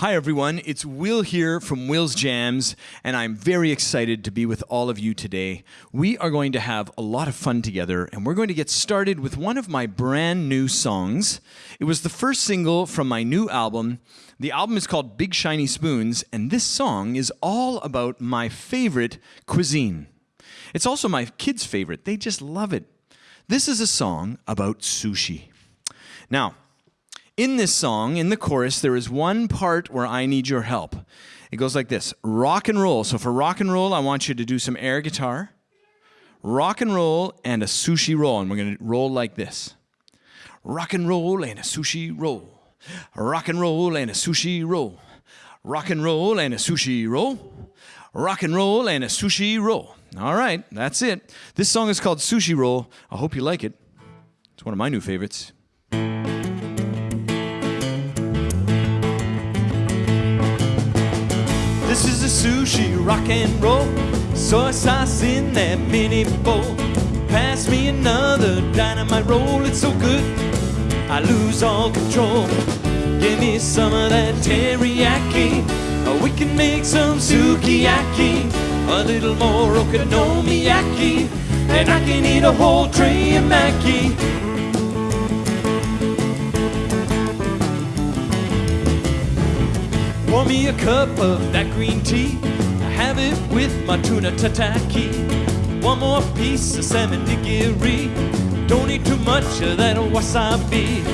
Hi, everyone. It's Will here from Will's Jams, and I'm very excited to be with all of you today. We are going to have a lot of fun together, and we're going to get started with one of my brand new songs. It was the first single from my new album. The album is called Big Shiny Spoons, and this song is all about my favorite cuisine. It's also my kids' favorite, they just love it. This is a song about sushi. Now, in this song, in the chorus, there is one part where I need your help. It goes like this rock and roll. So for rock and roll, I want you to do some air guitar, rock and roll, and a sushi roll. And we're going to roll like this rock and roll and a sushi roll. Rock and roll and a sushi roll. Rock and roll and a sushi roll. Rock and roll and a sushi roll. All right, that's it. This song is called Sushi Roll. I hope you like it. It's one of my new favorites. Sushi rock and roll. Soy sauce in that mini bowl. Pass me another dynamite roll. It's so good, I lose all control. Give me some of that teriyaki. Or we can make some sukiyaki. A little more okonomiyaki. And I can eat a whole tray of maki. Pour me a cup of that green tea. I have it with my tuna tataki. One more piece of salmon nigiri. Don't eat too much of that wasabi.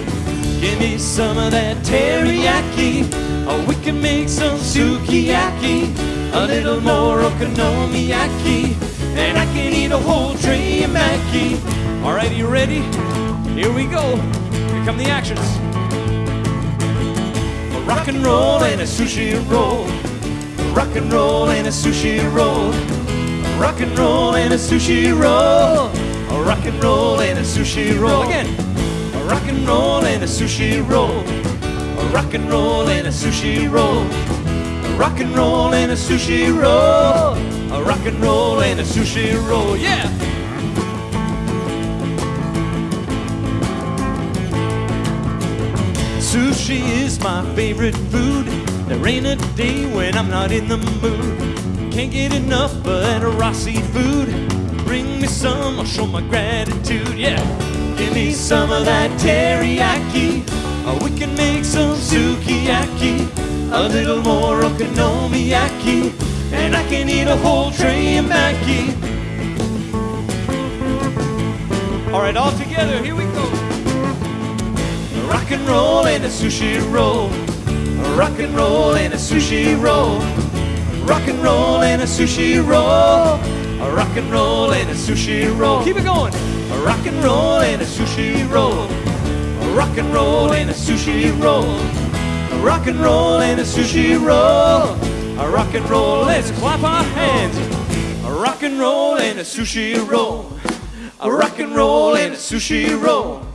Give me some of that teriyaki. Or we can make some sukiyaki. A little more okonomiyaki. And I can eat a whole tray of maki. Alright, you ready? Here we go. Here come the actions rock and roll and a sushi roll. Rock and roll and a sushi roll. Rock and roll and a sushi roll. Rock and roll and a sushi roll. Again. Rock and roll and a sushi roll. Rock and roll and a sushi roll. Rock and roll and a sushi roll. Rock and roll and a sushi roll. Yeah. Sushi is my favorite food. There ain't a day when I'm not in the mood. Can't get enough of that raw seafood. Bring me some, I'll show my gratitude. Yeah, give me some of that teriyaki. Or we can make some sukiyaki. A little more okonomiyaki. And I can eat a whole tray of maki. All right, all together, here we go rock and roll and a sushi roll. Rock and roll and a sushi roll. Rock and roll and a sushi roll. Rock and roll and a sushi roll. Keep it going. Rock and roll and a sushi roll. Rock and roll and a sushi roll. Rock and roll and a sushi roll. Rock and roll, let's clap our hands. Rock and roll and a sushi roll. Rock and roll and a sushi roll.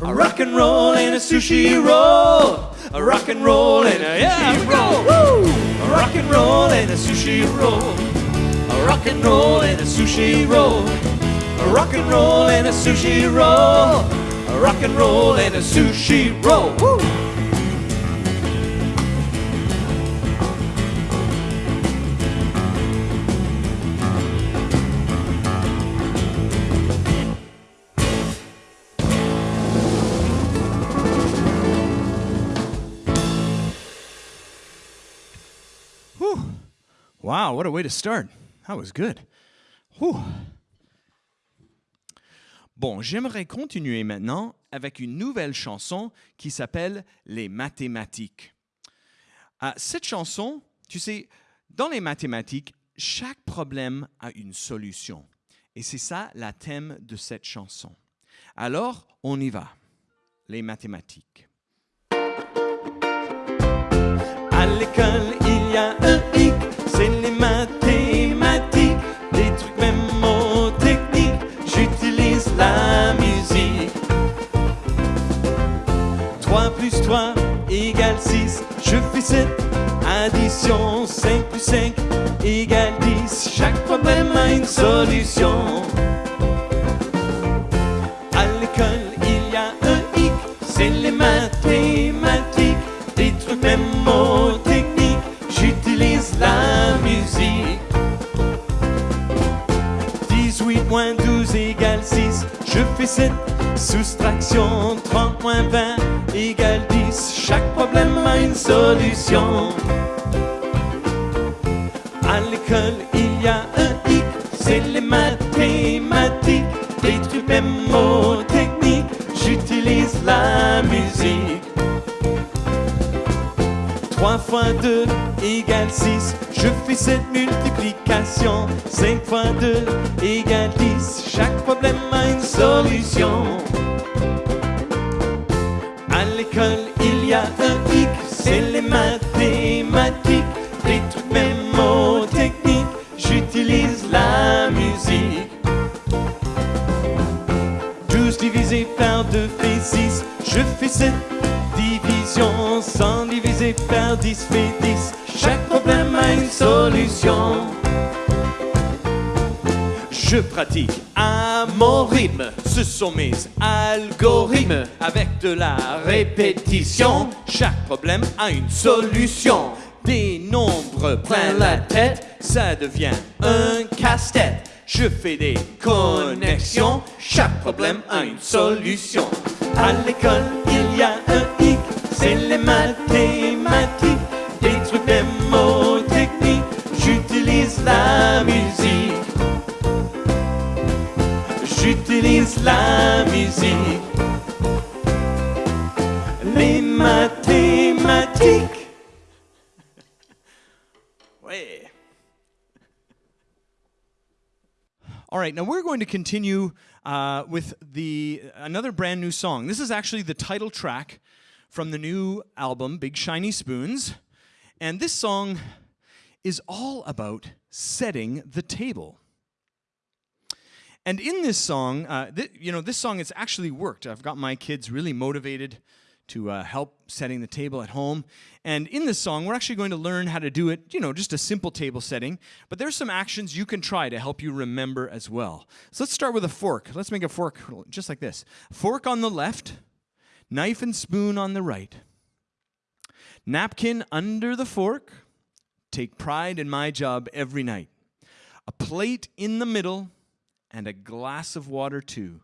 A rock and roll and a sushi roll. A rock and roll and a yeah, sushi roll. Woo! A rock and roll and a sushi roll. A rock and roll and a sushi roll. A rock and roll and a sushi roll. A rock and roll and a sushi roll. Woo! Wow, what a way to start. That was good. Whew. Bon, j'aimerais continuer maintenant avec une nouvelle chanson qui s'appelle Les mathématiques. Uh, cette chanson, tu sais, dans les mathématiques, chaque problème a une solution. Et c'est ça la thème de cette chanson. Alors, on y va. Les mathématiques. À l'école, il y a un 6. Je fais cette addition. 5 plus 5 égale 10. Chaque problème a une solution. À l'école, il y a un hic. C'est les mathématiques. Des trucs techniques J'utilise la musique. 18 moins 12 égale 6. Je fais cette soustraction. 30 moins 20 égale 10. Chaque problème a une solution. À l'école, il y a un hic, c'est les mathématiques, des trucs mémotechniques. J'utilise la musique. 3 fois 2 égale 6. Je fais cette multiplication. 5 fois 2 égale 10. Chaque problème a une solution. C'est les mathématiques, des trucs mémotechniques. J'utilise la musique. 12 divisé par 2 fait 6. Je fais cette division. 100 divisé par 10 fait 10. Chaque problème a une solution. Je pratique à mon rythme. Ce sont mes algorithmes. Avec de la répétition, chaque problème a une solution. Des nombres plein la tête, ça devient un casse-tête. Je fais des connexions, chaque problème a une solution. À l'école, il y a un hic, c'est les mathématiques, des trucs mémotechniques. J'utilise la musique. J'utilise la musique. Les mathématiques. Ouais. All right, now we're going to continue uh, with the another brand new song. This is actually the title track from the new album, Big Shiny Spoons, and this song is all about setting the table. And in this song, uh, th- you know, this song has actually worked. I've got my kids really motivated to uh, help setting the table at home. And in this song, we're actually going to learn how to do it, you know, just a simple table setting. But there's some actions you can try to help you remember as well. So let's start with a fork. Let's make a fork just like this fork on the left, knife and spoon on the right, napkin under the fork. Take pride in my job every night. A plate in the middle and a glass of water too.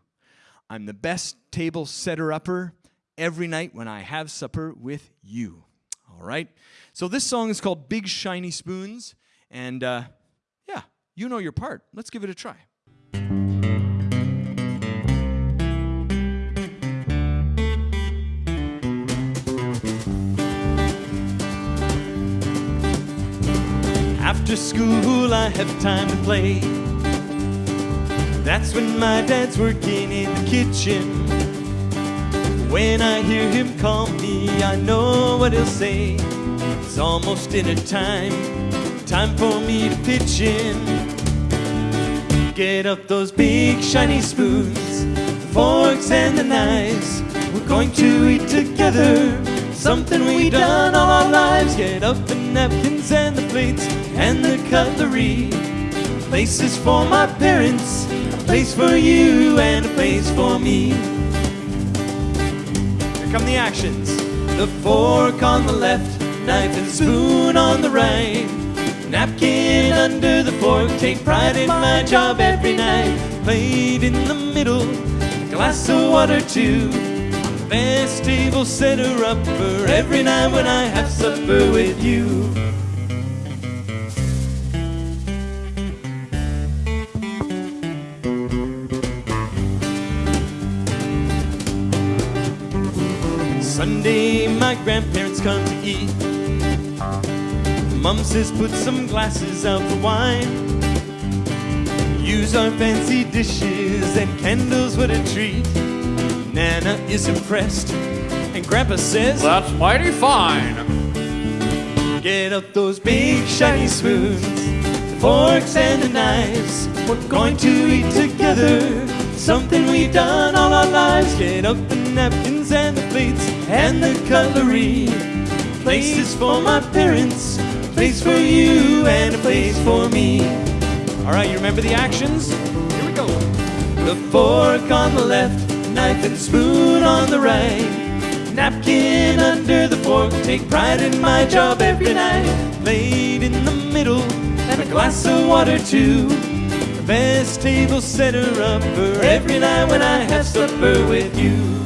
I'm the best table setter upper every night when I have supper with you. All right. So this song is called Big Shiny Spoons. And uh, yeah, you know your part. Let's give it a try. After school, I have time to play. That's when my dad's working in the kitchen. When I hear him call me, I know what he'll say. It's almost dinner time, time for me to pitch in. Get up those big shiny spoons, the forks and the knives. We're going to eat together, something we've done all our lives. Get up the napkins and the plates and the cutlery. Places for my parents, place for you, and a place for me. Here come the actions. The fork on the left, knife and spoon on the right. Napkin under the fork, take pride in my job every night. Plate in the middle, glass of water too. Best table setter upper every night when I have supper with you. Sunday, my grandparents come to eat. Mom says, put some glasses out for wine. Use our fancy dishes and candles, what a treat. Nana is impressed, and Grandpa says, That's mighty fine. Get up those big shiny spoons, the forks and the knives. We're going to eat together, something we've done all our lives. Get up the napkins and the plates and the cutlery. Places for my parents, place for you, and a place for me. All right, you remember the actions? Here we go. The fork on the left, knife and spoon on the right. Napkin under the fork, take pride in my job every night. Plate in the middle, and a glass of water too. A best table setter up for every night when I have supper with you.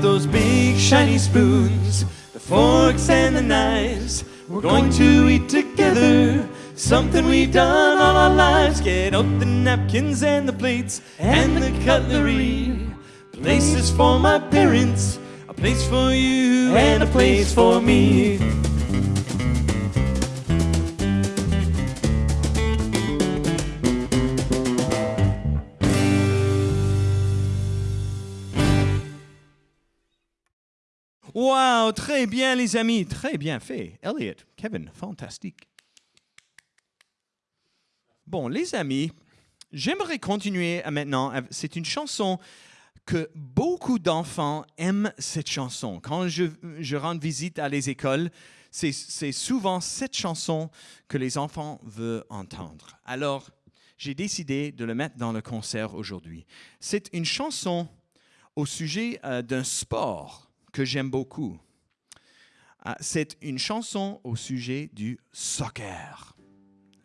Those big shiny spoons, the forks and the knives. We're going to eat together something we've done all our lives. Get out the napkins and the plates and the cutlery. Places for my parents, a place for you, and a place for me. Wow, très bien les amis, très bien fait. Elliot, Kevin, fantastique. Bon, les amis, j'aimerais continuer à maintenant. C'est une chanson que beaucoup d'enfants aiment cette chanson. Quand je, je rends visite à les écoles, c'est souvent cette chanson que les enfants veulent entendre. Alors, j'ai décidé de le mettre dans le concert aujourd'hui. C'est une chanson au sujet euh, d'un sport que j'aime beaucoup. Ah, c'est une chanson au sujet du soccer.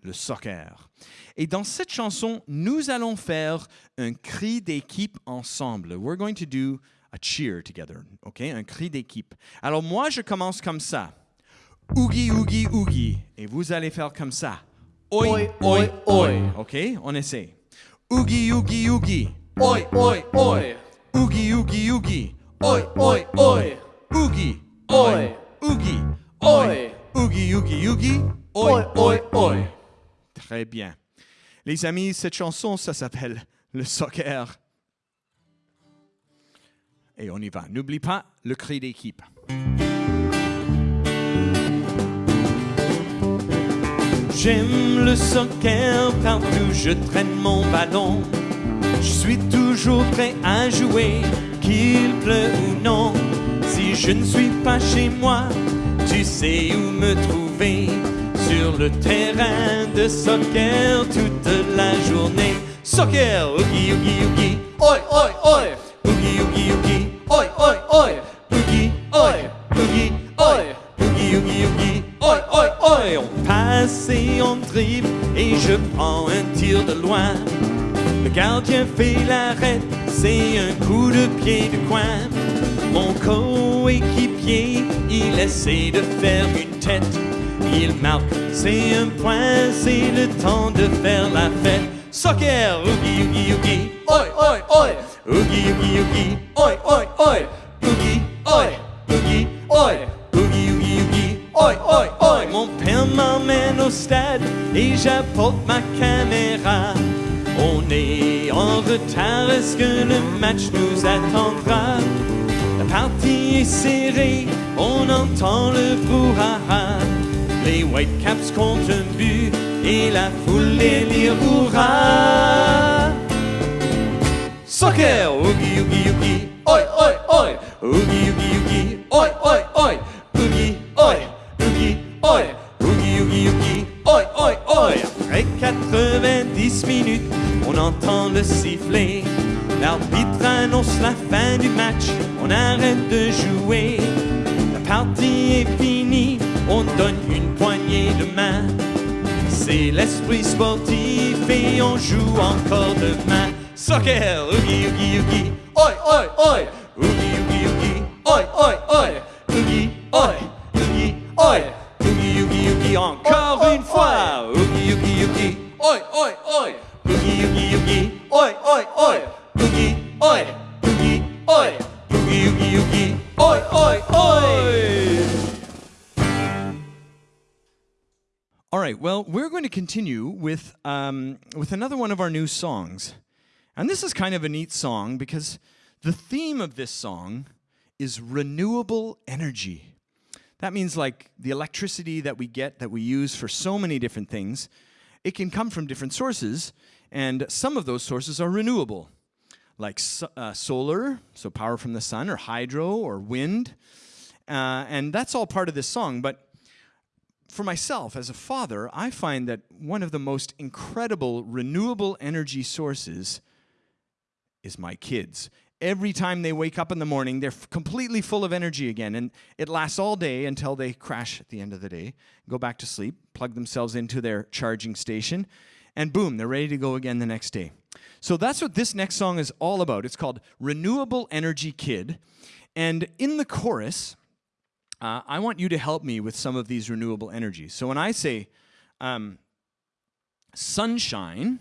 Le soccer. Et dans cette chanson, nous allons faire un cri d'équipe ensemble. We're going to do a cheer together, OK? Un cri d'équipe. Alors moi, je commence comme ça. Oogie, oogie, oogie. Et vous allez faire comme ça. Oi, Oi, oi, oi, oi. oi. OK? On essaie. Oogie, oogie, oogie. Oi, oi, oi. Oogie, oogie, oogie. Oi, oi, oi. Oogie, Oi. Oogie, Oi. Oogie, oogie, oogie. Oi, oi, oi. Très bien. Les amis, cette chanson, ça s'appelle le soccer. Et on y va. N'oublie pas le cri d'équipe. J'aime le soccer partout je traîne mon ballon. Je suis toujours prêt à jouer, qu'il pleuve ou non. Je ne suis pas chez moi, tu sais où me trouver. Sur le terrain de soccer toute la journée. Soccer, oogie, oogie, oogie. Oi, oi, oi. Oogie, oogie, oogie. Oi, oi, oi. Oogie, oi. Oogie, oi. Oogie, oogie, oogie. Oi, oi, oi. On passe et on dribble et je prends un tir de loin. Le gardien fait l'arrêt, c'est un coup de pied de coin. Essaie de faire une tête. Il marque, c'est un point, c'est le temps de faire la fête. Soccer, oogie, oogie, oogie. Oi, oi, oi. Oogie, oogie, oogie. Oi, oi, oi. Entend le brouhaha. Les Whitecaps comptent un but et la foule délire hurrah. Sportif et on joue encore demain. Soccer, oogie, oogie, oogie, um, with another one of our new songs. And this is kind of a neat song because the theme of this song is renewable energy. That means like the electricity that we get, that we use for so many different things, it can come from different sources, and some of those sources are renewable, like so- uh, solar, so power from the sun, or hydro, or wind. Uh, and that's all part of this song, but for myself as a father, I find that one of the most incredible renewable energy sources is my kids. every time they wake up in the morning, they're completely full of energy again. And it lasts all day until they crash at the end of the day, go back to sleep, plug themselves into their charging station, and boom, they're ready to go again the next day. So that's what this next song is all about. It's called Renewable Energy Kid. And in the chorus, uh, I want you to help me with some of these renewable energies. So when I say um, sunshine,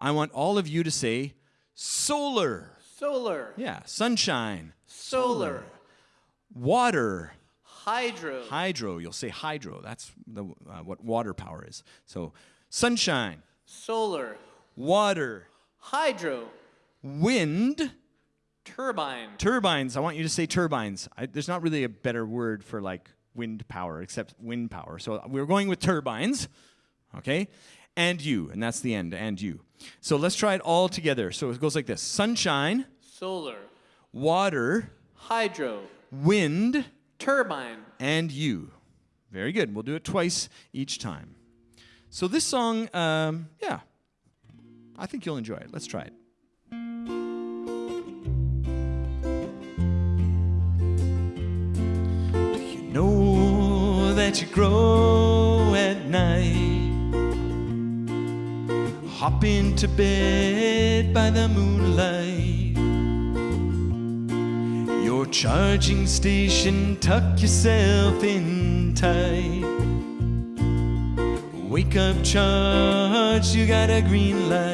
I want all of you to say solar. Solar. Yeah, sunshine. Solar. Water. Hydro. Hydro. You'll say hydro. That's the, uh, what water power is. So sunshine, Solar. water, Hydro. wind, Turbine. turbines. I want you to say turbines. I, there's not really a better word for like wind power except wind power. So we're going with turbines. Okay? And you. And that's the end. And you. So let's try it all together. So it goes like this sunshine, Solar. water, Hydro. wind, Turbine. and you. Very good. We'll do it twice each time. So this song, um, yeah, I think you'll enjoy it. Let's try it. That you grow at night? Hop into bed by the moonlight. Your charging station, tuck yourself in tight. Wake up, charge, you got a green light.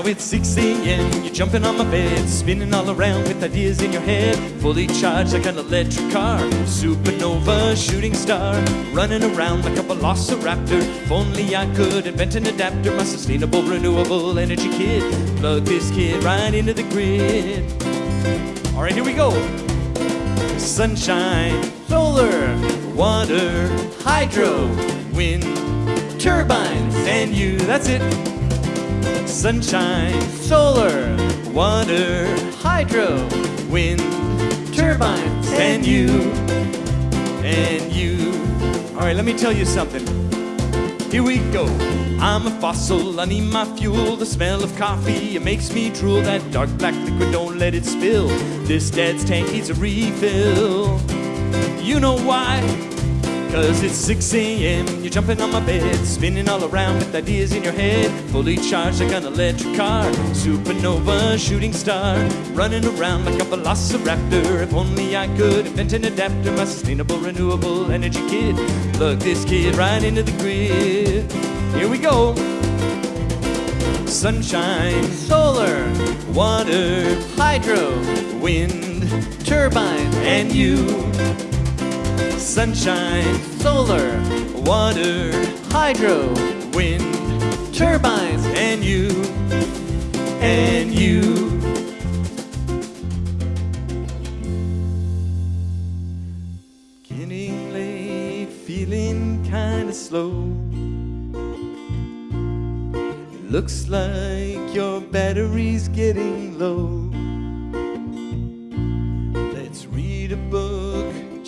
Now it's 6 a.m., you're jumping on my bed, spinning all around with ideas in your head. Fully charged like an electric car, supernova, shooting star, running around like a velociraptor. If only I could invent an adapter, my sustainable, renewable energy kid. Plug this kid right into the grid. All right, here we go. Sunshine, Solar. water, Hydro. wind, Turbines. and you. That's it. Sunshine, Solar. water, Hydro. wind, Turbines. and you, and you. All right, let me tell you something. Here we go. I'm a fossil, I need my fuel. The smell of coffee, it makes me drool. That dark black liquid, don't let it spill. This dad's tank needs a refill. You know why? Cause it's 6 a.m., you're jumping on my bed, spinning all around with ideas in your head. Fully charged like an electric car, supernova, shooting star, running around like a velociraptor. If only I could invent an adapter, my sustainable, renewable energy kid. Plug this kid right into the grid. Here we go. Sunshine, Solar. water, Hydro. wind, Turbine. and you. Sunshine, Solar. water, Hydro. wind, Turbines. and you, and you. Getting late, feeling kinda slow. Looks like your battery's getting low.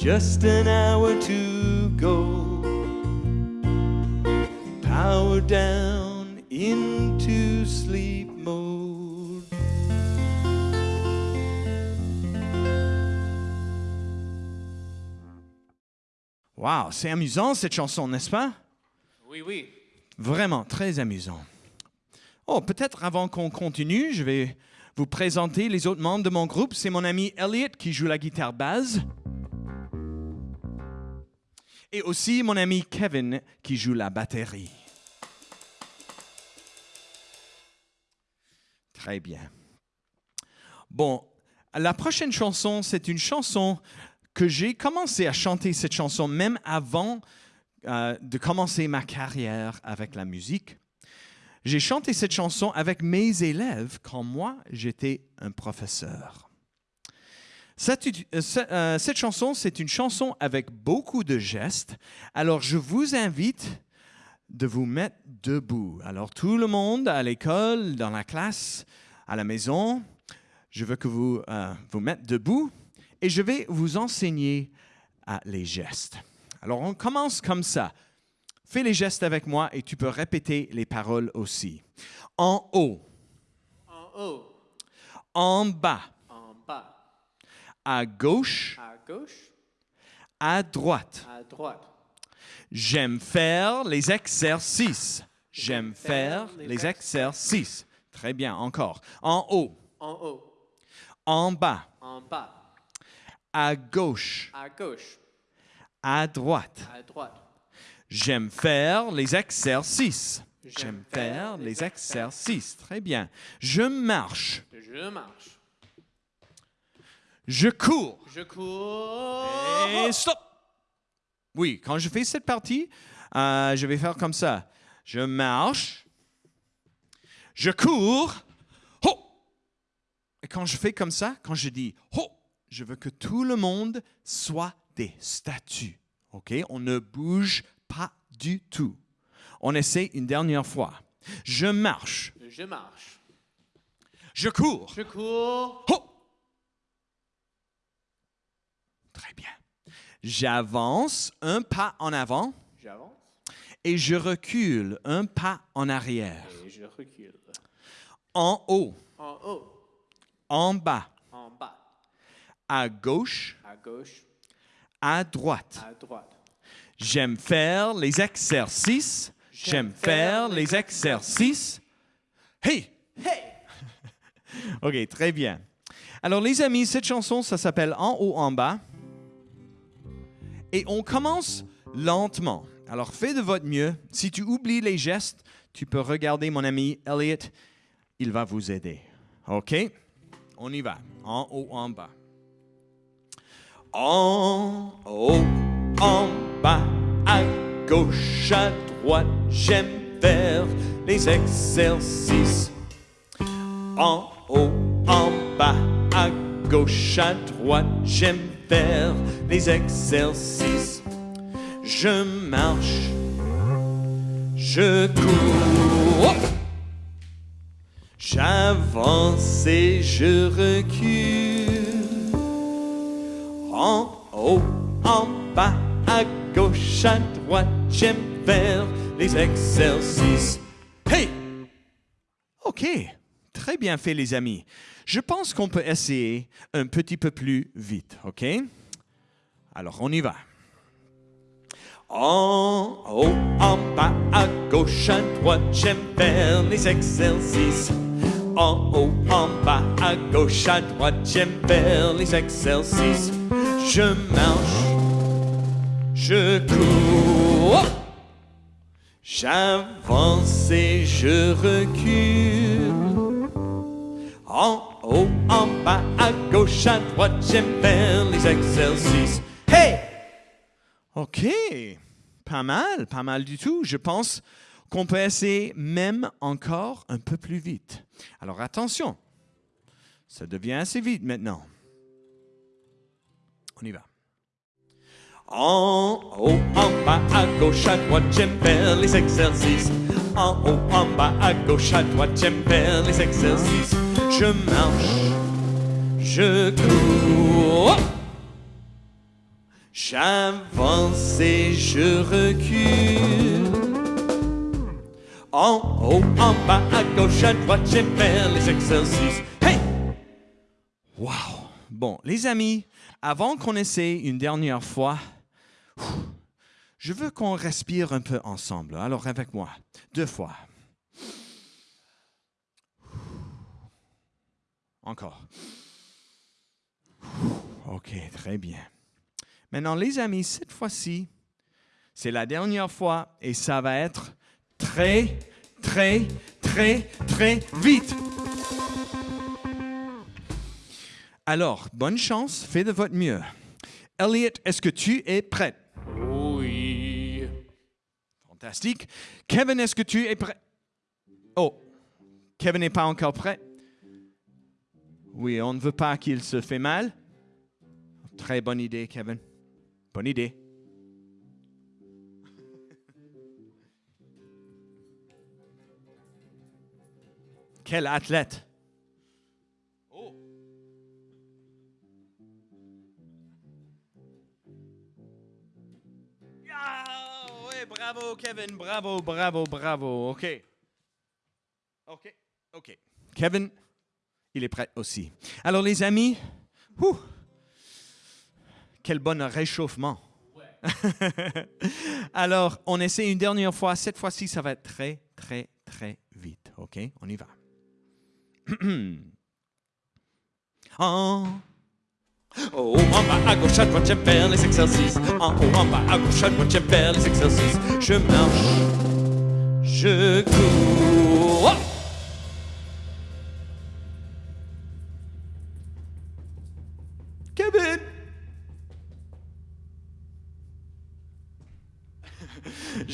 Just an hour to go. Power down into sleep mode. Wow, c'est amusant cette chanson, n'est-ce pas? Oui, oui. Vraiment, très amusant. Oh, peut-être avant qu'on continue, je vais vous présenter les autres membres de mon groupe. C'est mon ami Elliot qui joue la guitare basse. Et aussi mon ami Kevin qui joue la batterie. Très bien. Bon, la prochaine chanson, c'est une chanson que j'ai commencé à chanter cette chanson même avant euh, de commencer ma carrière avec la musique. J'ai chanté cette chanson avec mes élèves quand moi j'étais un professeur. Cette, euh, euh, cette chanson, c'est une chanson avec beaucoup de gestes. Alors je vous invite de vous mettre debout. Alors tout le monde à l'école, dans la classe, à la maison, je veux que vous euh, vous mettez debout et je vais vous enseigner les gestes. Alors on commence comme ça. fais les gestes avec moi et tu peux répéter les paroles aussi. En haut, En haut, en bas, à gauche, à gauche, à droite. à droite. J'aime faire les exercices. J'aime faire les exercices. Très bien, encore. En haut, En haut, en bas, en bas, à gauche, à gauche, à droite. à droite. J'aime faire les exercices. J'aime faire les exercices. Très bien. Je marche. Je marche. Je cours. Je cours. Et stop. Oui, quand je fais cette partie, euh, je vais faire comme ça. Je marche. Je cours. Ho! Et quand je fais comme ça, quand je dis ho, je veux que tout le monde soit des statues. OK? On ne bouge pas du tout. On essaie une dernière fois. Je marche. Je marche. Je cours. Je cours. Ho! Très bien. J'avance un pas en avant J'avance et je recule un pas en arrière. et je recule. En haut, En haut, en bas, en bas, à gauche, à gauche, à droite. à droite. J'aime faire les exercices. J'aime faire les exercices. Hey! Hey! OK, très bien. Alors, les amis, cette chanson, ça s'appelle En haut, en bas. Et on commence lentement. Alors, fais de votre mieux. Si tu oublies les gestes, tu peux regarder mon ami Elliot. Il va vous aider. OK? On y va. En haut, en bas. En haut, en bas, à gauche, à droite, j'aime faire les exercices. En haut, en bas, à gauche, à droite, j'aime les exercices. Je marche, je cours, j'avance et je recule. En haut, en bas, à gauche, à droite, j'aime faire les exercices. Hey! OK, très bien fait les amis. Je pense qu'on peut essayer un petit peu plus vite, OK? Alors, on y va. En haut, en bas, à gauche, à droite, j'aime faire les exercices. En haut, en bas, à gauche, à droite, j'aime faire les exercices. Je marche, je cours. J'avance et je recule. Bas, à gauche, à droite, j'aime faire les exercices. Hey! OK. Pas mal, pas mal du tout. Je pense qu'on peut essayer même encore un peu plus vite. Alors attention, ça devient assez vite maintenant. On y va. En haut, en bas, à gauche, à droite, j'aime faire les exercices. En haut, en bas, à gauche, à droite, j'aime faire les exercices. Je marche, je cours, j'avance et je recule. En haut, en bas, à gauche, à droite, j'aime faire les exercices. Hey! Wow! Bon, les amis, avant qu'on essaie une dernière fois, je veux qu'on respire un peu ensemble. Alors, avec moi, deux fois. Encore. OK, très bien. Maintenant, les amis, cette fois-ci, c'est la dernière fois et ça va être très, très, très, très vite. Alors, bonne chance, fais de votre mieux. Elliot, est-ce que tu es prêt? Oui. Fantastique. Kevin, est-ce que tu es prêt? Oh, Kevin n'est pas encore prêt. Oui, on ne veut pas qu'il se fait mal. Très bonne idée, Kevin. Bonne idée. Quel athlète. Oh. Ah, bravo, Kevin. Bravo, bravo, bravo. OK. OK. OK. Kevin, il est prêt aussi. Alors, les amis, ouh, quel bon réchauffement. Alors, on essaie une dernière fois. Cette fois-ci, ça va être très, très, très vite. OK? On y va. Ah. En haut, en bas, à gauche, à droite, j'aime faire les exercices. En haut, en bas, à gauche, à droite, j'aime faire les exercices. Je marche, je cours.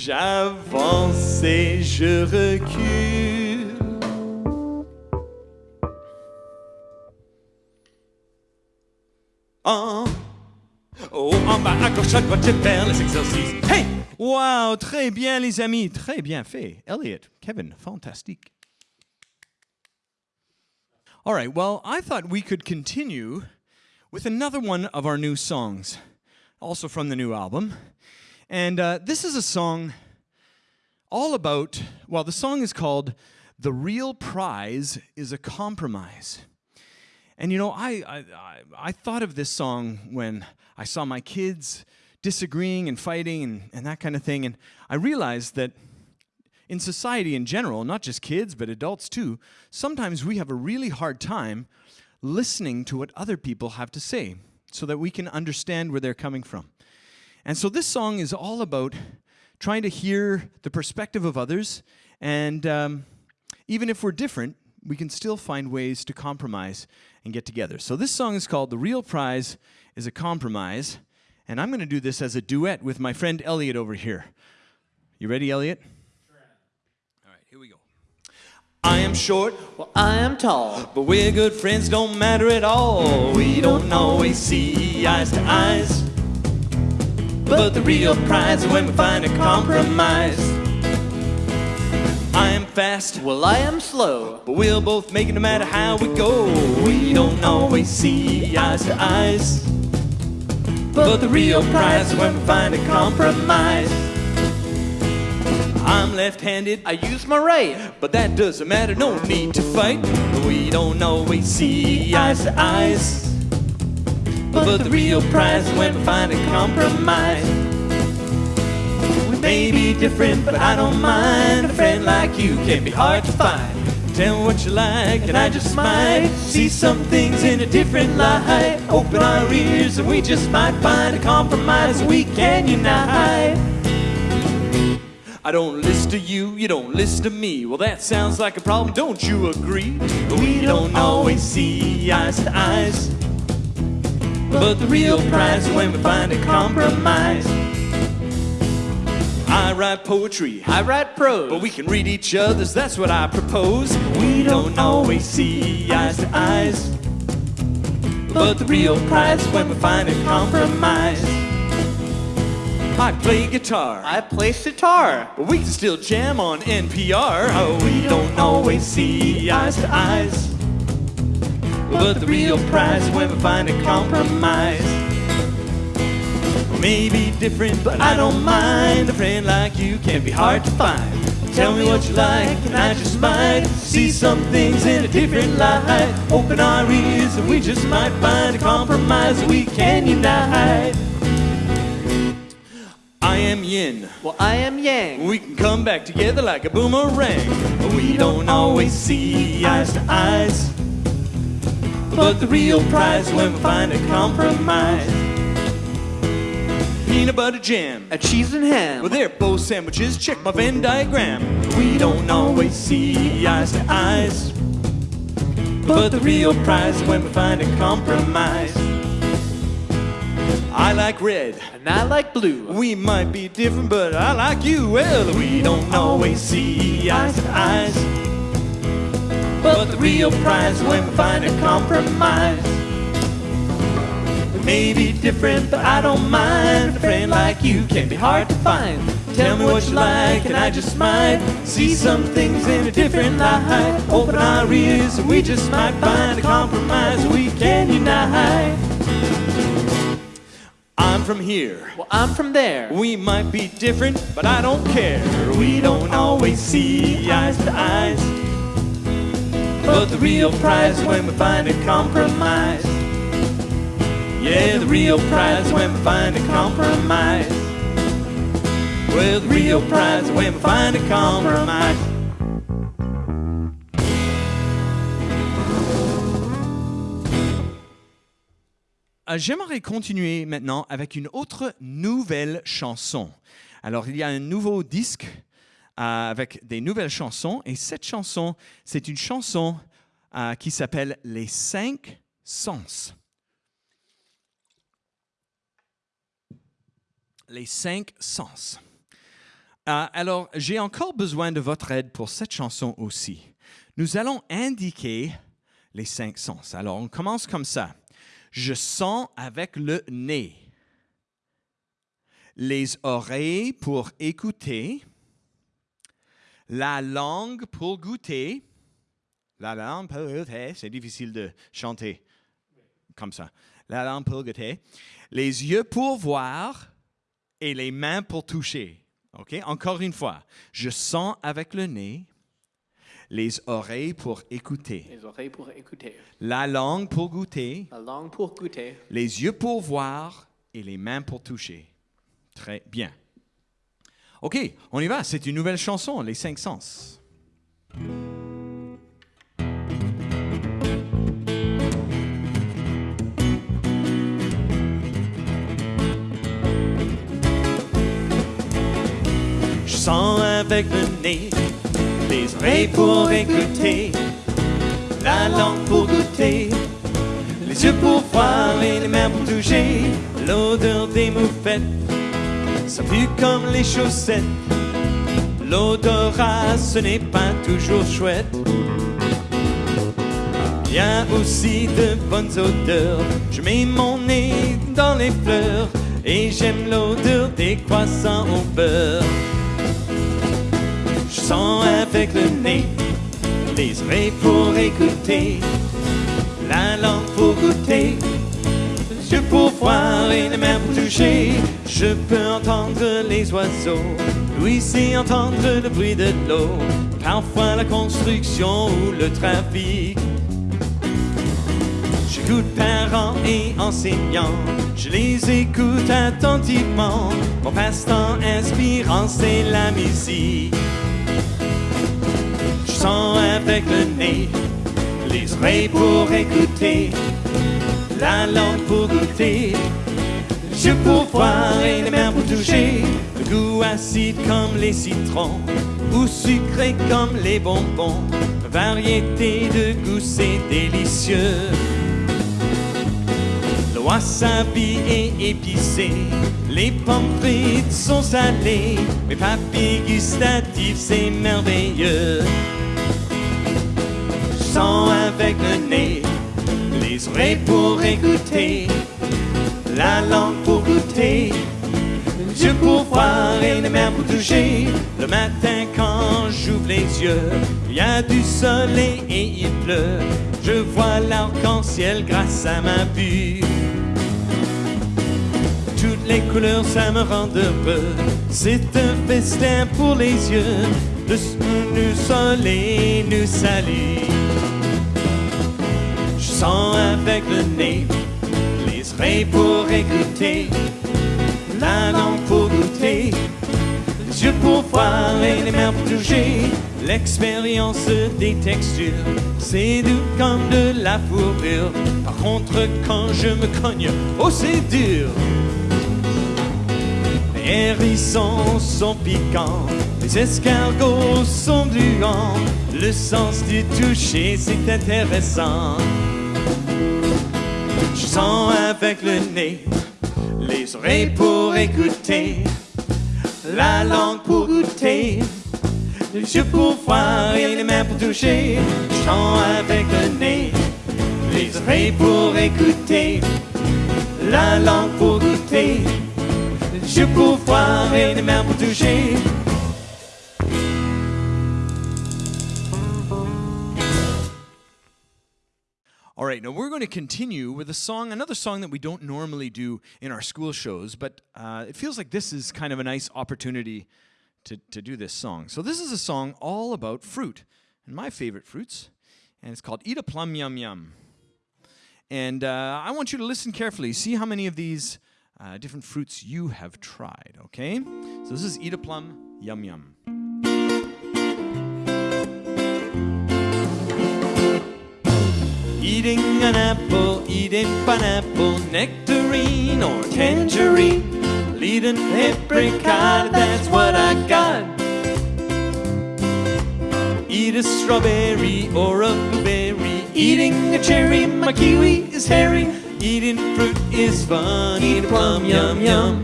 J'avance et je recule. En haut, en bas, à gauche, à droite, j'aime faire les exercices. Hey! Wow, très bien, les amis. Très bien fait. Elliot, Kevin, fantastique. All right, well, I thought we could continue with another one of our new songs, also from the new album. And uh, this is a song all about, well, the song is called The Real Prize is a Compromise. And you know, I, I, I, thought of this song when I saw my kids disagreeing and fighting and, and that kind of thing. And I realized that in society in general, not just kids, but adults too, sometimes we have a really hard time listening to what other people have to say so that we can understand where they're coming from. And so this song is all about trying to hear the perspective of others. And um, even if we're different, we can still find ways to compromise and get together. So this song is called The Real Prize is a Compromise. And I'm going to do this as a duet with my friend Elliot over here. You ready, Elliot? All right, here we go. I am short, Well, I am tall. but we're good friends, don't matter at all. We don't always see eyes to eyes. But the real prize is when we find a compromise. I am fast, Well, I am slow. but we'll both make it no matter how we go. We don't always see eyes to eyes. But the real prize is when we find a compromise. I'm left handed, I use my right. but that doesn't matter, no need to fight. We don't always see eyes to eyes. But the real prize when we find a compromise. We may be different, but I don't mind. A friend like you can be hard to find. Tell me what you like, and I just might see some things in a different light. Open our ears, and we just might find a compromise we can unite. I don't listen to you, you don't listen to me. Well, that sounds like a problem, don't you agree? We don't always see eyes to eyes. But the real prize is when we find a compromise. I write poetry, I write prose. but we can read each other's, that's what I propose. We don't always see eyes to eyes. But the real prize is when we find a compromise. I play guitar. I play sitar. But we can still jam on NPR. Oh, we don't always see eyes to eyes. But the real prize is when we find a compromise. Maybe different, but I don't mind. A friend like you can be hard to find. Tell me what you like, and I just might see some things in a different light. Open our ears, and we just might find a compromise we can unite. I am yin. Well, I am yang. We can come back together like a boomerang. But we don't always see eyes to eyes. But the real prize when we find a compromise. Peanut butter jam. A cheese and ham. Well, they're both sandwiches. Check my Venn diagram. We don't always see eyes to eyes. But the real prize when we find a compromise. I like red. and I like blue. We might be different, but I like you. Well, we don't always see eyes to eyes. But the real prize when we find a compromise. We may be different, but I don't mind. A friend like you can be hard to find. Tell me what you like, and I just might see some things in a different light. Open our ears, and we just might find a compromise we can unite. I'm from here. Well, I'm from there. We might be different, but I don't care. We don't always see eyes to eyes. But the real prize when we find a compromise. Yeah, the real prize when we find a compromise. Well, the real prize when we find a compromise. J'aimerais continuer maintenant avec une autre nouvelle chanson. Alors, il y a un nouveau disque avec des nouvelles chansons et cette chanson, c'est une chanson euh, qui s'appelle Les cinq sens. Les cinq sens. Euh, alors, j'ai encore besoin de votre aide pour cette chanson aussi. Nous allons indiquer les cinq sens. Alors, on commence comme ça. Je sens avec le nez. Les oreilles pour écouter. La langue pour goûter. La langue pour goûter. C'est difficile de chanter comme ça. La langue pour goûter. Les yeux pour voir et les mains pour toucher. OK? Encore une fois. Je sens avec le nez. Les oreilles pour écouter. Les oreilles pour écouter. La langue pour goûter. La langue pour goûter. les yeux pour voir et les mains pour toucher. Très bien. OK, on y va. C'est une nouvelle chanson, Les cinq sens. Je sens avec le nez, les oreilles pour écouter, la langue pour goûter, les yeux pour voir et les mains pour toucher, l'odeur des moufettes, ça pue comme les chaussettes. L'odorat, ce n'est pas toujours chouette. Il y a aussi de bonnes odeurs. Je mets mon nez dans les fleurs et j'aime l'odeur des croissants au beurre. Je sens avec le nez, les oreilles pour écouter, la langue pour goûter, yeux pour voir et les mains pour toucher. Je peux entendre les oiseaux, oui, entendre le bruit de l'eau, parfois la construction ou le trafic. J'écoute parents et enseignants, je les écoute attentivement. Mon passe-temps inspirant, c'est la musique. Je sens avec le nez, les oreilles pour écouter, la langue pour goûter, les yeux pour voir et les mains pour toucher. Le goût acide comme les citrons, ou sucré comme les bonbons. Variété de goût, c'est délicieux. Le wasabi est épicé, les pommes frites sont salées, mes papilles gustatives c'est merveilleux. Je avec le nez, les oreilles pour écouter, la langue pour goûter, yeux pour voir et les mains pour toucher. Le matin quand j'ouvre les yeux, il y a du soleil et il pleut. Je vois l'arc-en-ciel grâce à ma vue. Toutes les couleurs, ça me rend heureux. C'est un festin pour les yeux. Le soleil nous salue. Sens avec le nez, les oreilles pour écouter, la langue pour goûter, les yeux pour voir et les mains pour toucher. L'expérience des textures, c'est doux comme de la fourrure. Par contre, quand je me cogne, oh c'est dur. Les hérissons sont piquants, les escargots sont gluants. Le sens du toucher, c'est intéressant. Je sens avec le nez, les oreilles pour écouter, la langue pour goûter, les yeux voir et les mains pour toucher. Je sens avec le nez, les oreilles pour écouter, la langue pour goûter, les yeux voir et les mains pour toucher. Right, now we're going to continue with a song, another song that we don't normally do in our school shows, but uh, it feels like this is kind of a nice opportunity to, to do this song. So, this is a song all about fruit, and my favorite fruits, and it's called Eat a Plum Yum Yum. And uh, I want you to listen carefully, see how many of these uh, different fruits you have tried, okay? So, this is Eat a Plum Yum Yum. Eating an apple, eating pineapple, nectarine or tangerine. Leading apricot, that's what I got. Eat a strawberry or a blueberry. Eating a cherry, my kiwi is hairy. Eating fruit is fun. Eat a plum, yum yum.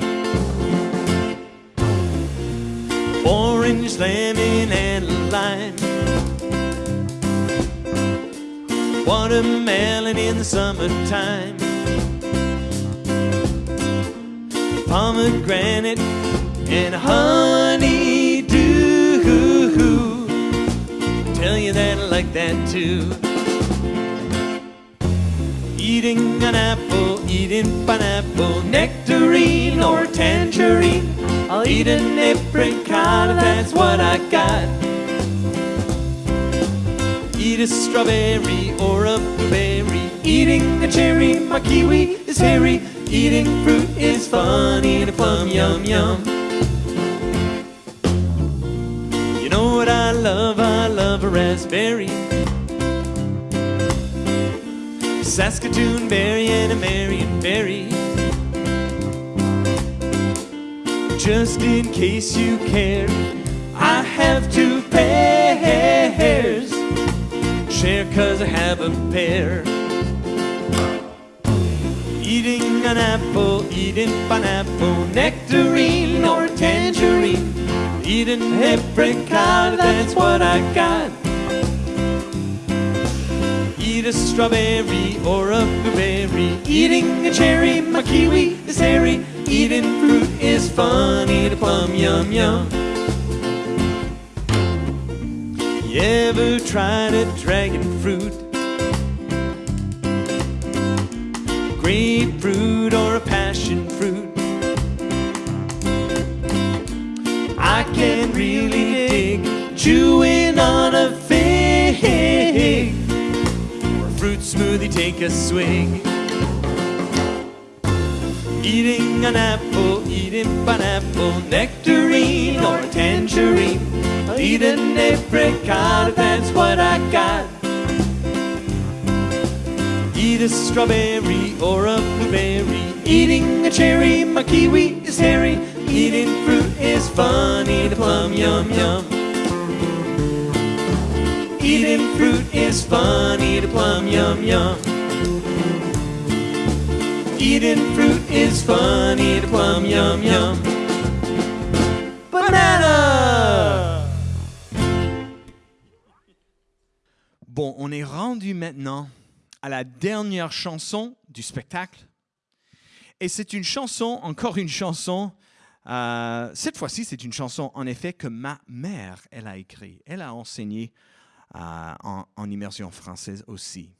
Orange, lemon, and lime. Watermelon in the summertime. Pomegranate and honeydew. Tell you that I like that too. Eating an apple, eating pineapple, nectarine or tangerine. I'll eat an apricot, that's what I got. Eat a strawberry or a blueberry. Eating a cherry, my kiwi is hairy. Eating fruit is fun. Eat a plum, yum yum. You know what I love? I love a raspberry. Saskatoon berry and a Marion berry. Just in case you care, I have two pairs. Share cause I have a pair. Eating an apple, eating pineapple, nectarine or tangerine. Eating apricot, that's what I got. Eat a strawberry or a blueberry. Eating a cherry, my kiwi is hairy. Eating fruit is fun. Eat a plum, yum yum. You ever tried a dragon fruit? Grapefruit or a passion fruit? I can really dig chewing on a fig or a fruit smoothie. Take a swig. Eating an apple, eating pineapple, nectarine or a tangerine. I'll eat apricot, that's what I got. Eat a strawberry or a blueberry. Eating a cherry, my kiwi is hairy. Eating fruit is fun. Eat a plum, yum yum. Eating fruit is fun. Eat a plum, yum yum. Eating fruit is fun. Eat a plum, yum yum. Bon, on est rendu maintenant à la dernière chanson du spectacle. Et c'est une chanson, encore une chanson. euh, cette fois-ci, c'est une chanson, en effet, que ma mère, elle a écrit. Elle a enseigné euh, en, immersion française aussi.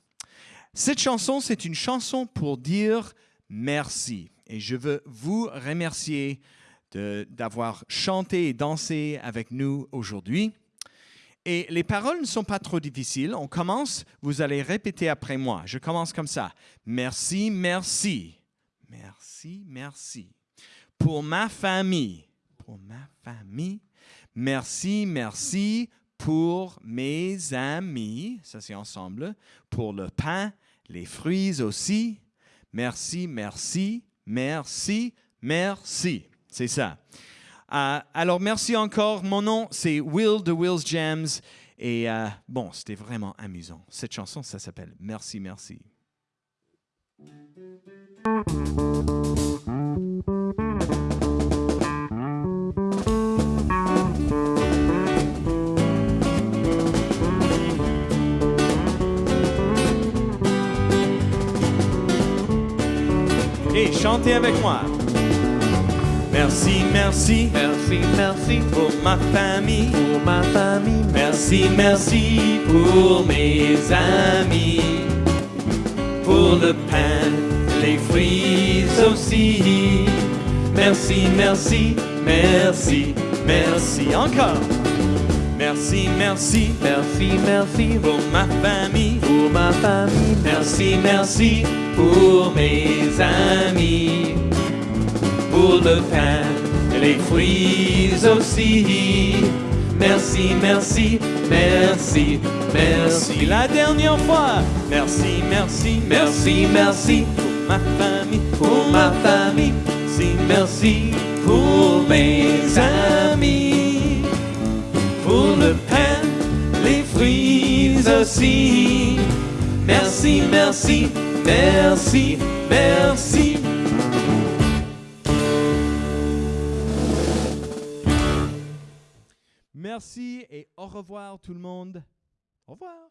Cette chanson, c'est une chanson pour dire merci. Et je veux vous remercier d'avoir chanté et dansé avec nous aujourd'hui. Et les paroles ne sont pas trop difficiles. On commence, vous allez répéter après moi. Je commence comme ça. Merci, merci. Merci, merci. Pour ma famille. Pour ma famille. Merci, merci. Pour mes amis. Ça, c'est ensemble. Pour le pain, les fruits aussi. Merci, merci, merci, merci. C'est ça. Euh, alors, merci encore. Mon nom, c'est Will de Will's Jams. Et euh, bon, c'était vraiment amusant. Cette chanson, ça s'appelle Merci, merci. Et chantez avec moi. Merci, merci, Merci, merci pour ma famille. pour ma famille. Merci, merci pour mes amis. pour le pain, les fruits aussi. Merci, merci, merci, merci encore. Merci, merci, Merci, merci pour ma famille. pour ma famille. Merci, merci pour mes amis. Pour le pain et les fruits aussi. Merci, merci, merci, merci. La dernière fois. Merci, merci, merci, merci pour ma famille, pour ma famille. Merci, merci pour mes amis. Pour le pain, les fruits aussi. Merci, merci, merci, merci. Merci et au revoir tout le monde. Au revoir.